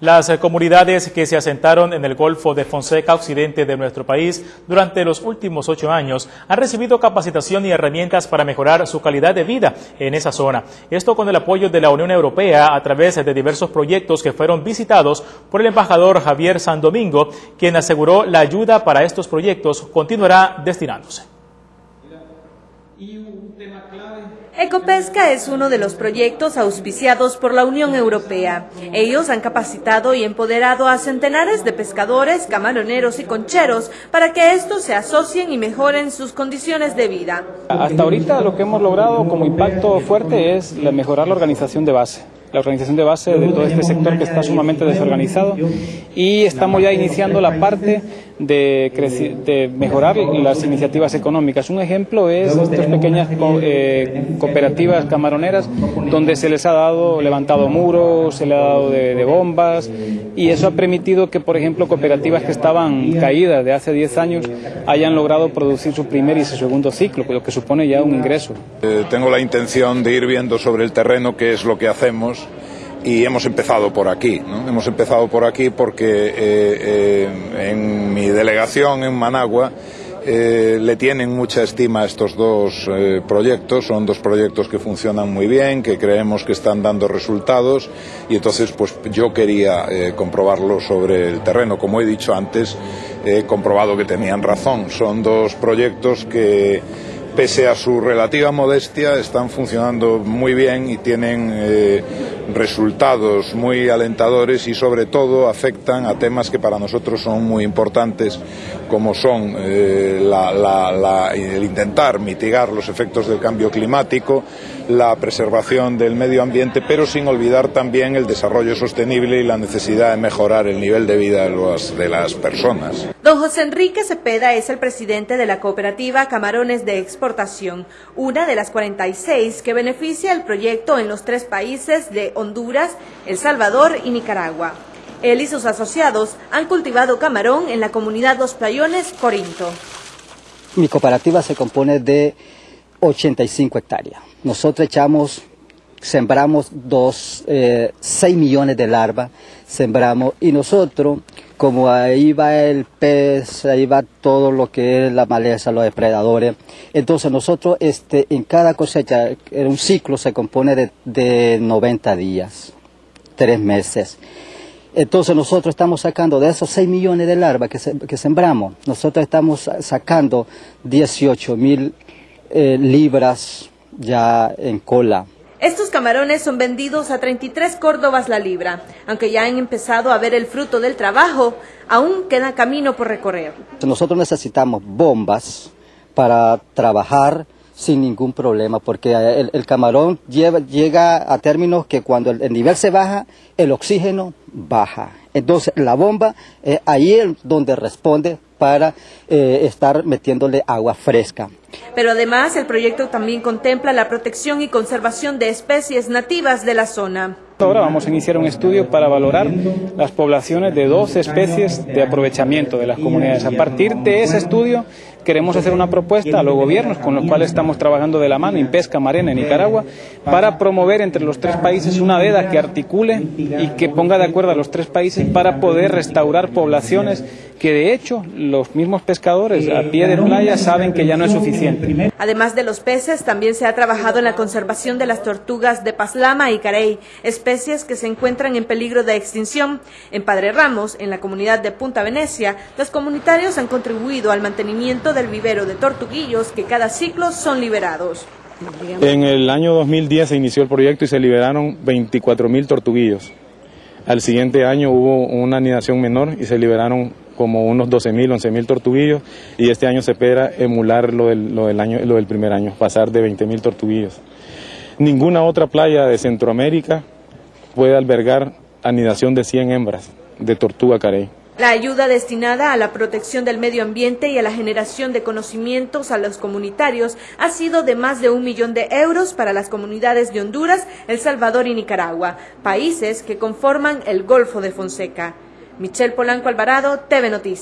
Las comunidades que se asentaron en el Golfo de Fonseca Occidente de nuestro país durante los últimos ocho años han recibido capacitación y herramientas para mejorar su calidad de vida en esa zona. Esto con el apoyo de la Unión Europea a través de diversos proyectos que fueron visitados por el embajador Javier Sandomingo, quien aseguró la ayuda para estos proyectos continuará destinándose. Ecopesca es uno de los proyectos auspiciados por la Unión Europea. Ellos han capacitado y empoderado a centenares de pescadores, camaroneros y concheros para que estos se asocien y mejoren sus condiciones de vida. Hasta ahorita lo que hemos logrado como impacto fuerte es mejorar la organización de base la organización de base de todo este sector que está sumamente desorganizado y estamos ya iniciando la parte de, de mejorar las iniciativas económicas. Un ejemplo es estas pequeñas eh, cooperativas camaroneras donde se les ha dado levantado muros, se le ha dado de, bombas y eso ha permitido que, por ejemplo, cooperativas que estaban caídas de hace 10 años hayan logrado producir su primer y su segundo ciclo, lo que supone ya un ingreso. Eh, tengo la intención de ir viendo sobre el terreno qué es lo que hacemos y hemos empezado por aquí. ¿no? Hemos empezado por aquí porque eh, eh, en mi delegación en Managua eh, le tienen mucha estima a estos dos proyectos. Son dos proyectos que funcionan muy bien, que creemos que están dando resultados y entonces pues yo quería comprobarlo sobre el terreno. Como he dicho antes, he comprobado que tenían razón. Son dos proyectos que pese a su relativa modestia, están funcionando muy bien y tienen resultados muy alentadores y sobre todo afectan a temas que para nosotros son muy importantes, como son eh, el intentar mitigar los efectos del cambio climático, la preservación del medio ambiente, pero sin olvidar también el desarrollo sostenible y la necesidad de mejorar el nivel de vida de las personas. Don José Enrique Cepeda es el presidente de la cooperativa Camarones de Exportación, una de las 46 que beneficia el proyecto en los tres países de Honduras, El Salvador y Nicaragua. Él y sus asociados han cultivado camarón en la comunidad Dos Playones, Corinto. Mi cooperativa se compone de 85 hectáreas. Nosotros echamos, sembramos dos, 6 eh, millones de larvas, sembramos, y nosotros, como ahí va el pez, ahí va todo lo que es la maleza, los depredadores, entonces nosotros este, en cada cosecha, en un ciclo se compone de, de 90 días, tres meses. Entonces nosotros estamos sacando de esos 6 millones de larvas que, que sembramos, nosotros estamos sacando 18 mil eh, libras ya en cola. Estos camarones son vendidos a 33 córdobas la libra. Aunque ya han empezado a ver el fruto del trabajo, aún queda camino por recorrer. Nosotros necesitamos bombas para trabajar sin ningún problema, porque el, camarón llega a términos que cuando el, nivel se baja, el oxígeno baja. Entonces la bomba, eh, ahí es donde responde para eh, estar metiéndole agua fresca. Pero además el proyecto también contempla la protección y conservación de especies nativas de la zona. Ahora vamos a iniciar un estudio para valorar las poblaciones de dos especies de aprovechamiento de las comunidades. A partir de ese estudio queremos hacer una propuesta a los gobiernos con los cuales estamos trabajando de la mano, en Pesca Marena, en Nicaragua, para promover entre los tres países una veda que articule y que ponga de acuerdo a los tres países para poder restaurar poblaciones que de hecho los mismos pescadores a pie de playa saben que ya no es suficiente. Además de los peces, también se ha trabajado en la conservación de las tortugas de Paslama y Carey, especies que se encuentran en peligro de extinción. En Padre Ramos, en la comunidad de Punta Venecia, los comunitarios han contribuido al mantenimiento del vivero de tortuguillos que cada ciclo son liberados. En el año 2010 se inició el proyecto y se liberaron 24 mil tortuguillos. Al siguiente año hubo una anidación menor y se liberaron como unos 12.000, 11.000 tortuguillos y este año se espera emular lo del, año, lo del primer año, pasar de 20.000 tortuguillos. Ninguna otra playa de Centroamérica puede albergar anidación de 100 hembras de tortuga carey. La ayuda destinada a la protección del medio ambiente y a la generación de conocimientos a los comunitarios ha sido de más de un millón de euros para las comunidades de Honduras, El Salvador y Nicaragua, países que conforman el Golfo de Fonseca. Michelle Polanco Alvarado, TV Noticias.